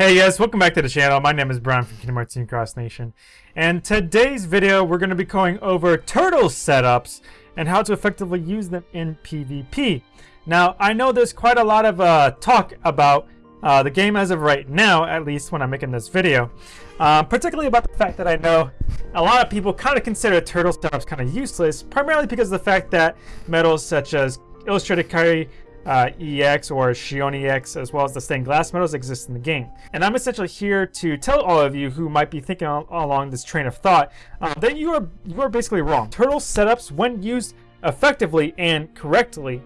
Hey guys, welcome back to the channel. My name is Brian from Kingdom Hearts Team Cross Nation. And today's video, we're going to be going over turtle setups and how to effectively use them in PvP. Now, I know there's quite a lot of uh, talk about uh, the game as of right now, at least when I'm making this video. Uh, particularly about the fact that I know a lot of people kind of consider turtle setups kind of useless, primarily because of the fact that medals such as Illustrated Kairi uh, EX or Xion EX, as well as the stained glass medals exist in the game. And I'm essentially here to tell all of you who might be thinking along this train of thought uh, that you are you are basically wrong. Turtle setups, when used effectively and correctly,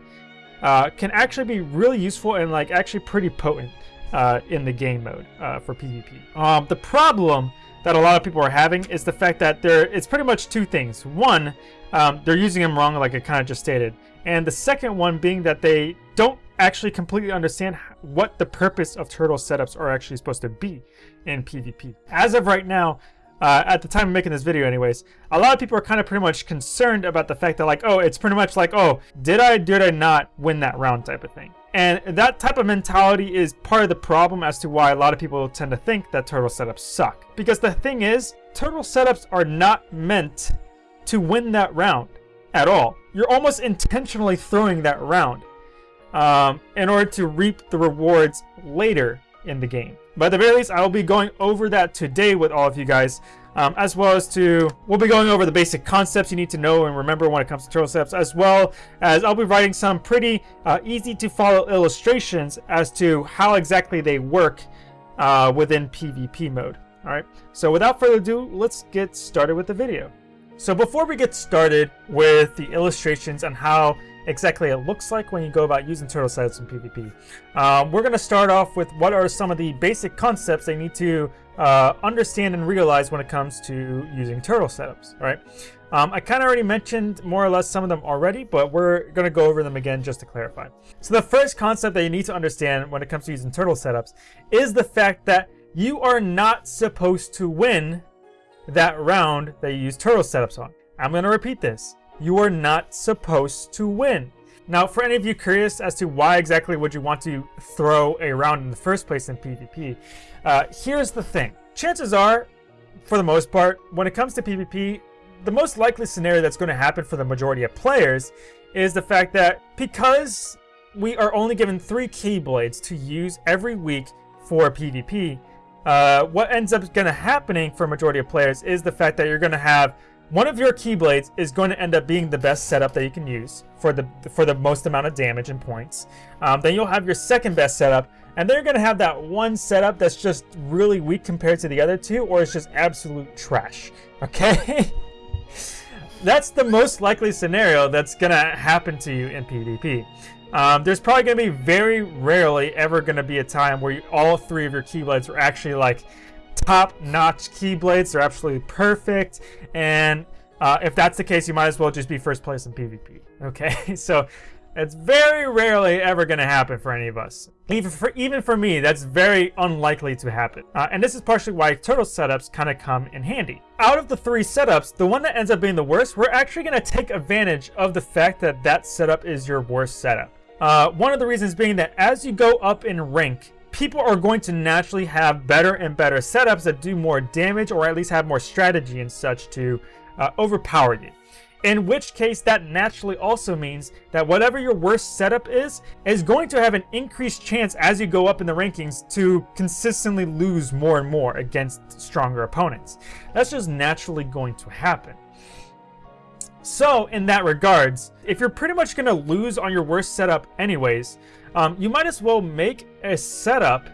uh, can actually be really useful and like actually pretty potent uh, in the game mode uh, for PvP. Um, the problem that a lot of people are having is the fact that there it's pretty much two things. One, um, they're using them wrong, like I kind of just stated. And the second one being that they don't actually completely understand what the purpose of turtle setups are actually supposed to be in PvP. As of right now, uh, at the time of making this video anyways, a lot of people are kind of pretty much concerned about the fact that like, oh, it's pretty much like, oh, did I, did I not win that round type of thing. And that type of mentality is part of the problem as to why a lot of people tend to think that turtle setups suck. Because the thing is, turtle setups are not meant to win that round at all. You're almost intentionally throwing that round um, in order to reap the rewards later in the game. But at the very least, I will be going over that today with all of you guys, um, as well as to, we'll be going over the basic concepts you need to know and remember when it comes to turtle setups, as well as I'll be writing some pretty uh, easy to follow illustrations as to how exactly they work uh, within PvP mode. Alright, so without further ado, let's get started with the video. So before we get started with the illustrations on how exactly it looks like when you go about using turtle setups in PvP, um, we're going to start off with what are some of the basic concepts they need to uh, understand and realize when it comes to using turtle setups, right? Um, I kind of already mentioned more or less some of them already, but we're going to go over them again just to clarify. So the first concept that you need to understand when it comes to using turtle setups is the fact that you are not supposed to win that round that you use turtle setups on. I'm going to repeat this. You are not supposed to win. Now, for any of you curious as to why exactly would you want to throw a round in the first place in PvP, uh, here's the thing. Chances are, for the most part, when it comes to PvP, the most likely scenario that's going to happen for the majority of players is the fact that because we are only given three Keyblades to use every week for PvP, uh, what ends up going to happening for majority of players is the fact that you're going to have one of your Keyblades is going to end up being the best setup that you can use for the for the most amount of damage and points. Um, then you'll have your second best setup, and then you're going to have that one setup that's just really weak compared to the other two, or it's just absolute trash. Okay? that's the most likely scenario that's going to happen to you in PvP. Um, there's probably going to be very rarely ever going to be a time where you, all three of your Keyblades are actually like top-notch Keyblades. They're absolutely perfect. And uh, if that's the case, you might as well just be first place in PvP. Okay, so it's very rarely ever going to happen for any of us. Even for, even for me, that's very unlikely to happen. Uh, and this is partially why turtle setups kind of come in handy. Out of the three setups, the one that ends up being the worst, we're actually going to take advantage of the fact that that setup is your worst setup. Uh, one of the reasons being that as you go up in rank, people are going to naturally have better and better setups that do more damage or at least have more strategy and such to uh, overpower you. In which case, that naturally also means that whatever your worst setup is, is going to have an increased chance as you go up in the rankings to consistently lose more and more against stronger opponents. That's just naturally going to happen. So, in that regards, if you're pretty much going to lose on your worst setup anyways, um, you might as well make a setup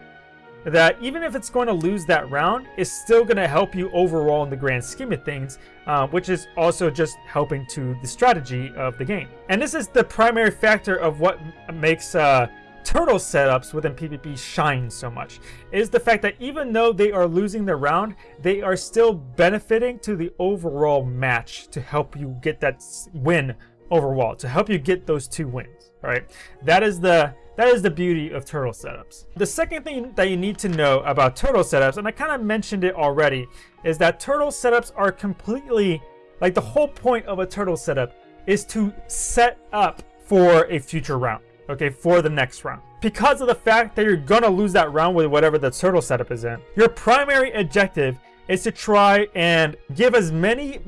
that even if it's going to lose that round, is still going to help you overall in the grand scheme of things, uh, which is also just helping to the strategy of the game. And this is the primary factor of what makes uh, turtle setups within PvP shine so much is the fact that even though they are losing the round, they are still benefiting to the overall match to help you get that win overall, to help you get those two wins, right? That is the that is the beauty of turtle setups. The second thing that you need to know about turtle setups, and I kind of mentioned it already, is that turtle setups are completely, like the whole point of a turtle setup is to set up for a future round okay, for the next round. Because of the fact that you're gonna lose that round with whatever the turtle setup is in, your primary objective is to try and give as many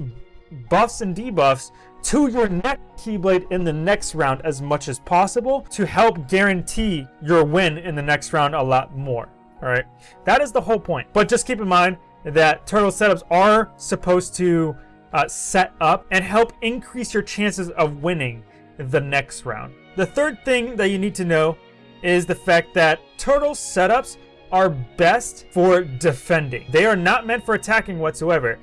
buffs and debuffs to your next Keyblade in the next round as much as possible to help guarantee your win in the next round a lot more. Alright, that is the whole point. But just keep in mind that turtle setups are supposed to uh, set up and help increase your chances of winning the next round. The third thing that you need to know is the fact that turtle setups are best for defending. They are not meant for attacking whatsoever.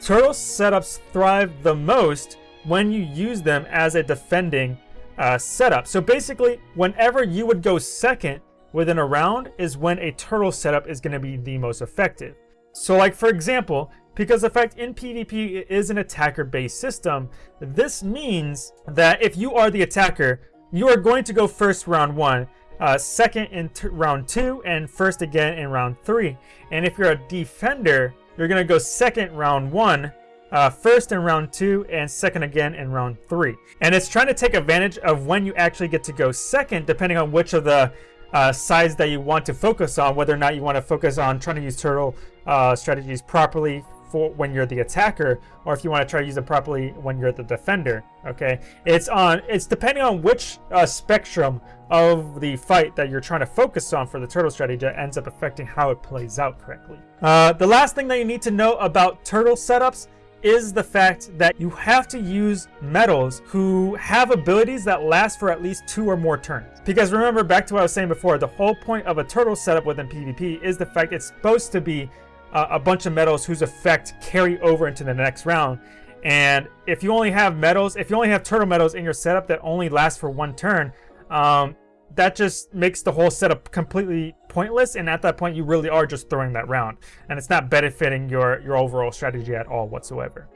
Turtle setups thrive the most when you use them as a defending uh, setup. So basically, whenever you would go second within a round is when a turtle setup is going to be the most effective. So like for example, because effect in PvP is an attacker-based system, this means that if you are the attacker, you are going to go first round one, uh, second in round two, and first again in round three. And if you're a defender, you're going to go second round one, uh, first in round two, and second again in round three. And it's trying to take advantage of when you actually get to go second, depending on which of the uh, sides that you want to focus on, whether or not you want to focus on trying to use turtle uh, strategies properly for when you're the attacker, or if you want to try to use it properly when you're the defender. Okay, it's on. It's depending on which uh, spectrum of the fight that you're trying to focus on for the turtle strategy that ends up affecting how it plays out correctly. Uh, the last thing that you need to know about turtle setups is the fact that you have to use metals who have abilities that last for at least two or more turns. Because remember, back to what I was saying before, the whole point of a turtle setup within PvP is the fact it's supposed to be uh, a bunch of medals whose effect carry over into the next round. And if you only have medals, if you only have turtle medals in your setup that only last for one turn, um, that just makes the whole setup completely pointless. And at that point you really are just throwing that round. And it's not benefiting your your overall strategy at all whatsoever.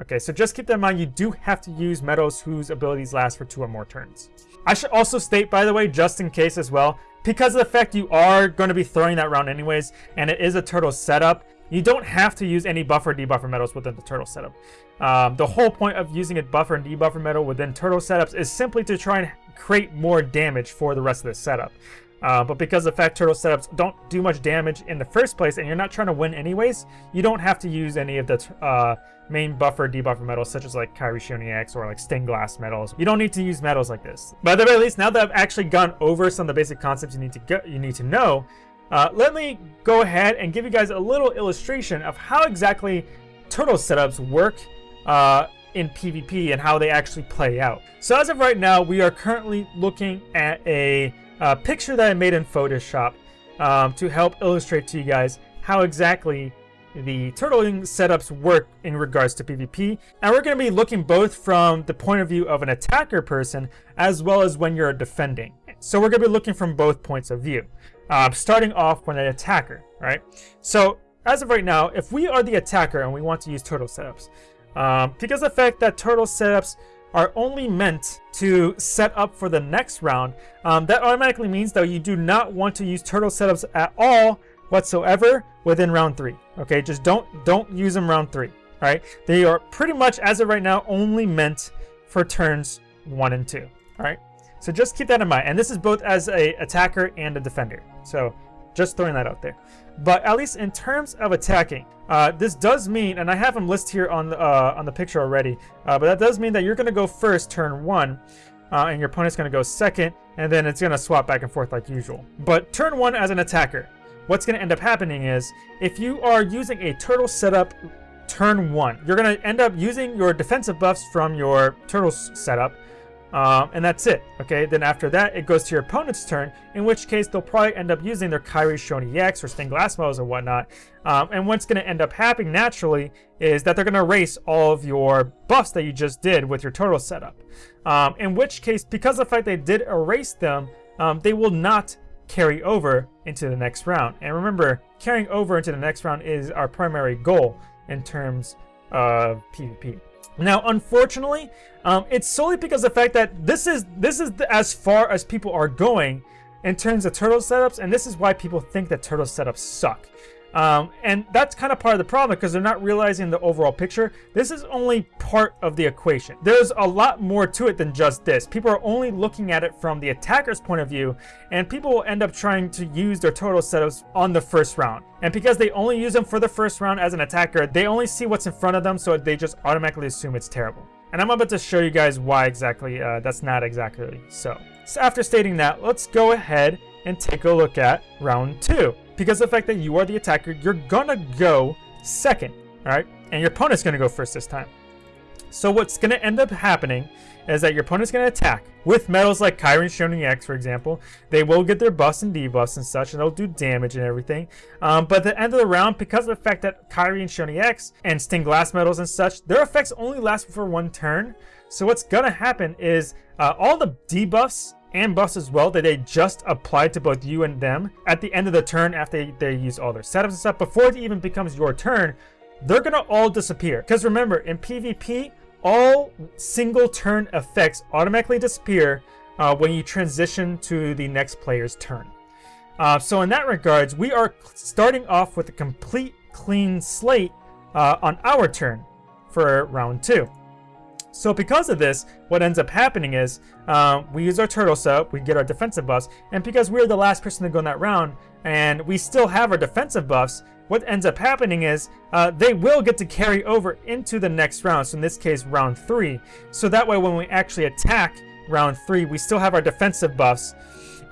Okay so just keep that in mind. You do have to use medals whose abilities last for two or more turns. I should also state by the way just in case as well because of the fact you are going to be throwing that round anyways and it is a turtle setup you don't have to use any buffer debuffer metals within the turtle setup um, the whole point of using a buffer and debuffer metal within turtle setups is simply to try and create more damage for the rest of the setup. Uh, but because the fact turtle setups don't do much damage in the first place and you're not trying to win anyways, you don't have to use any of the uh, main buffer debuffer metals, such as like Xion EX or like stained glass metals. You don't need to use metals like this. But at the very least, now that I've actually gone over some of the basic concepts you need to go, you need to know, uh, let me go ahead and give you guys a little illustration of how exactly turtle setups work uh, in PvP and how they actually play out. So as of right now, we are currently looking at a uh, picture that I made in Photoshop um, to help illustrate to you guys how exactly the turtling setups work in regards to PvP. And we're going to be looking both from the point of view of an attacker person as well as when you're defending. So we're going to be looking from both points of view. Uh, starting off when an attacker, right? So as of right now, if we are the attacker and we want to use turtle setups, um, because the fact that turtle setups are only meant to set up for the next round, um, that automatically means that you do not want to use turtle setups at all whatsoever within round three. Okay, just don't don't use them round three. All right, they are pretty much as of right now only meant for turns one and two. All right, so just keep that in mind. And this is both as a attacker and a defender. So just throwing that out there. But at least in terms of attacking, uh, this does mean, and I have them listed here on the, uh, on the picture already, uh, but that does mean that you're going to go first turn one, uh, and your opponent's going to go second, and then it's going to swap back and forth like usual. But turn one as an attacker, what's going to end up happening is, if you are using a turtle setup turn one, you're going to end up using your defensive buffs from your turtle setup, um, and that's it, okay? Then after that, it goes to your opponent's turn, in which case they'll probably end up using their Kairi Xion EX or stained glass models or whatnot. Um, and what's going to end up happening naturally is that they're going to erase all of your buffs that you just did with your total setup. Um, in which case, because of the fact they did erase them, um, they will not carry over into the next round. And remember, carrying over into the next round is our primary goal in terms of PvP. Now, unfortunately, um, it's solely because the fact that this is this is the, as far as people are going in terms of turtle setups, and this is why people think that turtle setups suck. Um, and that's kind of part of the problem because they're not realizing the overall picture. This is only part of the equation. There's a lot more to it than just this. People are only looking at it from the attacker's point of view, and people will end up trying to use their total setups on the first round. And because they only use them for the first round as an attacker, they only see what's in front of them, so they just automatically assume it's terrible. And I'm about to show you guys why exactly uh, that's not exactly so. So after stating that, let's go ahead and take a look at round two because the fact that you are the attacker, you're gonna go second, all right? And your opponent's gonna go first this time. So what's gonna end up happening is that your opponent's gonna attack with metals like Kairi Xion EX, for example. They will get their buffs and debuffs and such, and they'll do damage and everything. Um, but at the end of the round, because of the fact that and Xion EX and stained glass metals and such, their effects only last for one turn. So what's gonna happen is uh, all the debuffs and buffs as well that they just applied to both you and them. At the end of the turn after they, they use all their setups and stuff before it even becomes your turn they're gonna all disappear. Because remember in pvp all single turn effects automatically disappear uh, when you transition to the next player's turn. Uh, so in that regards we are starting off with a complete clean slate uh, on our turn for round two so because of this, what ends up happening is um, we use our turtle setup, we get our defensive buffs, and because we're the last person to go in that round, and we still have our defensive buffs, what ends up happening is uh, they will get to carry over into the next round, so in this case, round 3. So that way when we actually attack round 3, we still have our defensive buffs,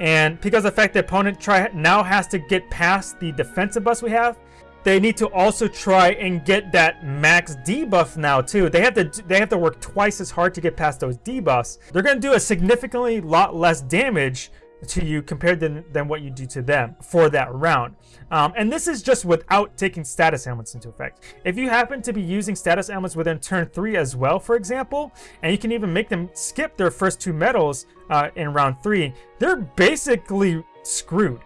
and because the fact the opponent try now has to get past the defensive buffs we have, they need to also try and get that max debuff now too. They have to they have to work twice as hard to get past those debuffs. They're going to do a significantly lot less damage to you compared to, than what you do to them for that round. Um, and this is just without taking status ailments into effect. If you happen to be using status ailments within turn 3 as well, for example, and you can even make them skip their first two medals uh, in round 3, they're basically screwed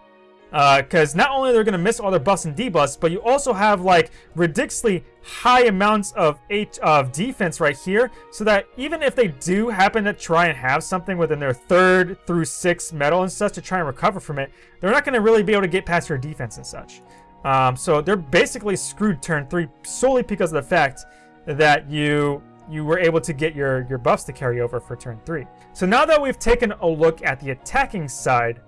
because uh, not only they're going to miss all their buffs and debuffs, but you also have like ridiculously high amounts of H of defense right here, so that even if they do happen to try and have something within their third through sixth medal and such to try and recover from it, they're not going to really be able to get past your defense and such. Um, so they're basically screwed turn three solely because of the fact that you you were able to get your, your buffs to carry over for turn three. So now that we've taken a look at the attacking side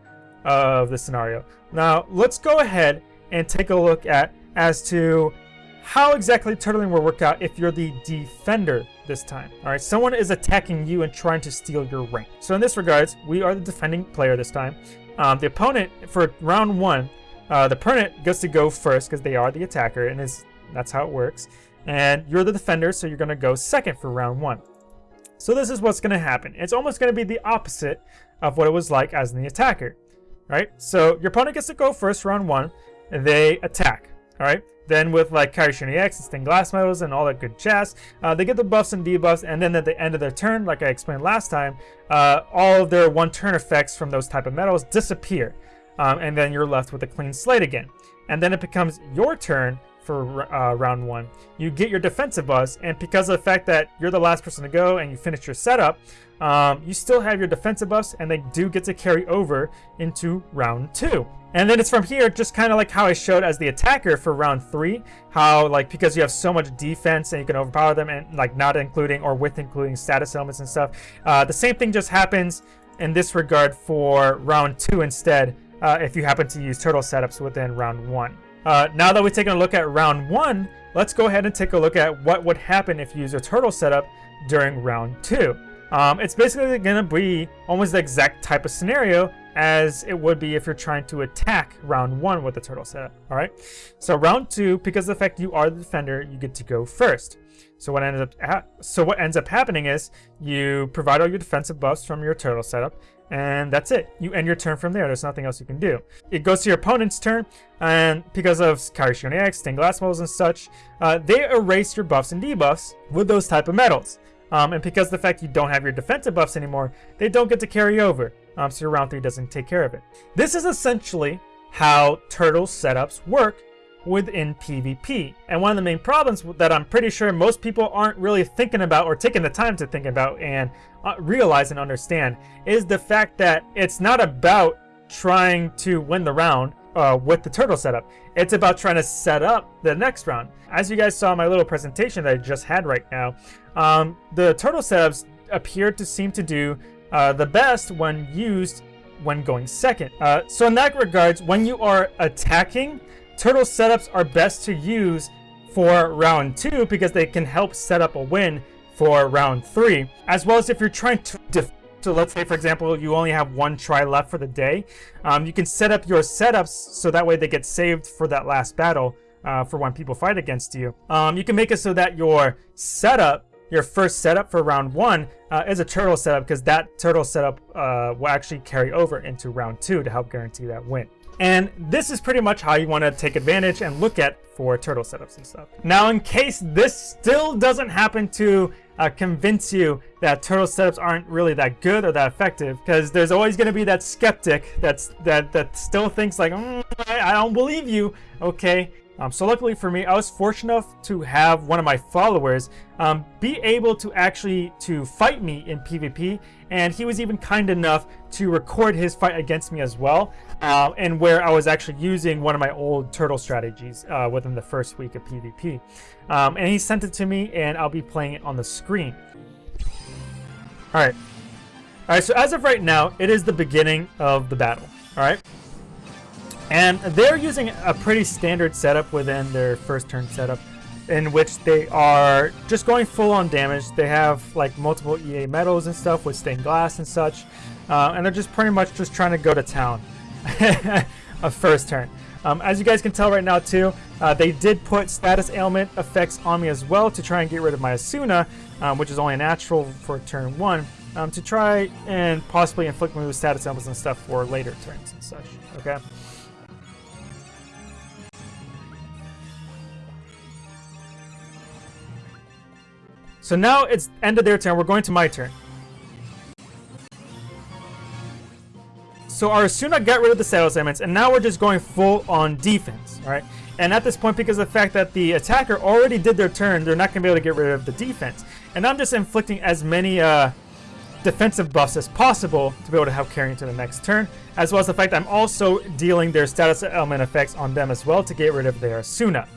of the scenario. Now, let's go ahead and take a look at as to how exactly turtling will work out if you're the defender this time. All right, someone is attacking you and trying to steal your rank. So in this regards, we are the defending player this time. Um, the opponent for round one, uh, the opponent gets to go first because they are the attacker, and is that's how it works. And you're the defender, so you're going to go second for round one. So this is what's going to happen. It's almost going to be the opposite of what it was like as the attacker right? So your opponent gets to go first round one, and they attack, all right? Then with like Kairi Xion EX and Stained Glass medals and all that good jazz, uh, they get the buffs and debuffs, and then at the end of their turn, like I explained last time, uh, all of their one turn effects from those type of metals disappear. Um, and then you're left with a clean slate again. And then it becomes your turn for uh, round one. You get your defensive buffs, and because of the fact that you're the last person to go and you finish your setup, um, you still have your defensive buffs, and they do get to carry over into round two. And then it's from here, just kind of like how I showed as the attacker for round three, how like because you have so much defense and you can overpower them, and like not including or with including status elements and stuff. Uh, the same thing just happens in this regard for round two instead, uh, if you happen to use turtle setups within round one. Uh, now that we've taken a look at round one, let's go ahead and take a look at what would happen if you use a turtle setup during round two. Um, it's basically going to be almost the exact type of scenario as it would be if you're trying to attack round one with the turtle setup. All right. So round two, because of the fact you are the defender, you get to go first. So what ends up so what ends up happening is you provide all your defensive buffs from your turtle setup, and that's it. You end your turn from there. There's nothing else you can do. It goes to your opponent's turn, and because of Kairi Xion EX, Stained Glass medals and such, uh, they erase your buffs and debuffs with those type of metals. Um, and because the fact you don't have your defensive buffs anymore, they don't get to carry over. Um, so your round 3 doesn't take care of it. This is essentially how turtle setups work within PvP. And one of the main problems that I'm pretty sure most people aren't really thinking about or taking the time to think about and uh, realize and understand is the fact that it's not about trying to win the round uh, with the turtle setup. It's about trying to set up the next round. As you guys saw my little presentation that I just had right now, um, the turtle setups appear to seem to do uh, the best when used when going second. Uh, so in that regards, when you are attacking, turtle setups are best to use for round two because they can help set up a win for round three, as well as if you're trying to so let's say, for example, you only have one try left for the day. Um, you can set up your setups so that way they get saved for that last battle uh, for when people fight against you. Um, you can make it so that your setup your first setup for round one uh, is a turtle setup because that turtle setup uh, will actually carry over into round two to help guarantee that win. And this is pretty much how you want to take advantage and look at for turtle setups and stuff. Now, in case this still doesn't happen to uh, convince you that turtle setups aren't really that good or that effective, because there's always going to be that skeptic that's that that still thinks like, mm, I, I don't believe you. Okay, um, so luckily for me, I was fortunate enough to have one of my followers um, be able to actually to fight me in PvP, and he was even kind enough to record his fight against me as well, uh, and where I was actually using one of my old turtle strategies uh, within the first week of PvP. Um, and he sent it to me, and I'll be playing it on the screen. All right. All right, so as of right now, it is the beginning of the battle. All right. And they're using a pretty standard setup within their first turn setup in which they are just going full on damage. They have like multiple EA medals and stuff with stained glass and such. Uh, and they're just pretty much just trying to go to town a first turn. Um, as you guys can tell right now too, uh, they did put status ailment effects on me as well to try and get rid of my Asuna, um, which is only natural for turn one, um, to try and possibly inflict me with status ailments and stuff for later turns and such, okay? So now it's end of their turn. We're going to my turn. So our Asuna got rid of the status ailments, and now we're just going full on defense, all right? And at this point, because of the fact that the attacker already did their turn, they're not going to be able to get rid of the defense. And I'm just inflicting as many uh, defensive buffs as possible to be able to help carry into the next turn, as well as the fact I'm also dealing their status element effects on them as well to get rid of their Asuna.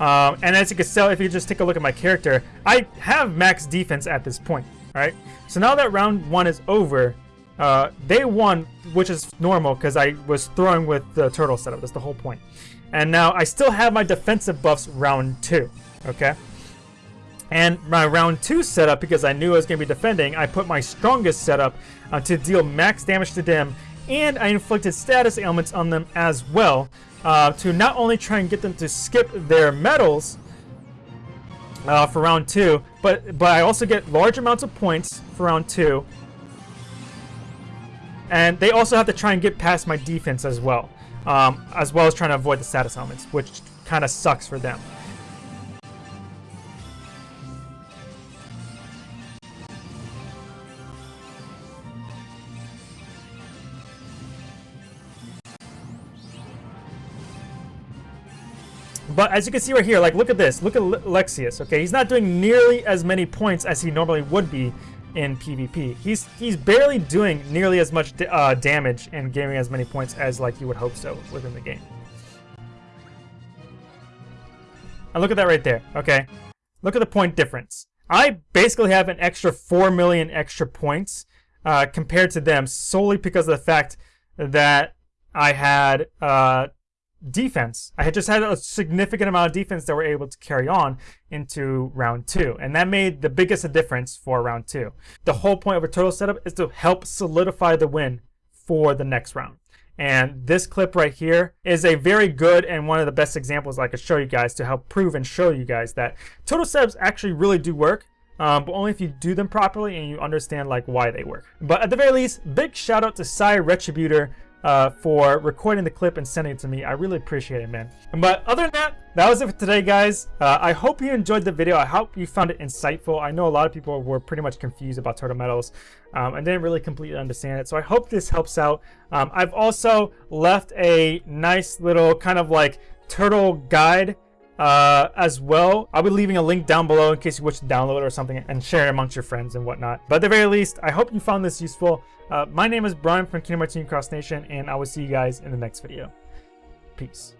Um, and as you can tell, if you just take a look at my character, I have max defense at this point, right? So now that round one is over, uh, they won, which is normal because I was throwing with the turtle setup. That's the whole point. And now I still have my defensive buffs round two, okay? And my round two setup, because I knew I was going to be defending, I put my strongest setup uh, to deal max damage to them, and I inflicted status ailments on them as well uh, to not only try and get them to skip their medals uh, for round two, but but I also get large amounts of points for round two. And they also have to try and get past my defense as well, um, as well as trying to avoid the status elements, which kind of sucks for them. But as you can see right here, like look at this. Look at Lexaeus, okay? He's not doing nearly as many points as he normally would be in PvP. He's he's barely doing nearly as much uh, damage and gaining as many points as like you would hope so within the game. And look at that right there, okay? Look at the point difference. I basically have an extra 4 million extra points uh, compared to them solely because of the fact that I had uh, defense. I had just had a significant amount of defense that were able to carry on into round two. And that made the biggest difference for round two. The whole point of a turtle setup is to help solidify the win for the next round. And this clip right here is a very good and one of the best examples I could show you guys to help prove and show you guys that turtle setups actually really do work. Um, but only if you do them properly and you understand like why they work. But at the very least, big shout out to Psy Retributor uh, for recording the clip and sending it to me. I really appreciate it, man. But other than that, that was it for today, guys. Uh, I hope you enjoyed the video. I hope you found it insightful. I know a lot of people were pretty much confused about turtle medals um, and didn't really completely understand it. So I hope this helps out. Um, I've also left a nice little kind of like turtle guide uh, as well. I'll be leaving a link down below in case you wish to download or something and share it amongst your friends and whatnot. But at the very least, I hope you found this useful. Uh, my name is Brian from Kingdom Hearts Cross Nation, and I will see you guys in the next video. Peace.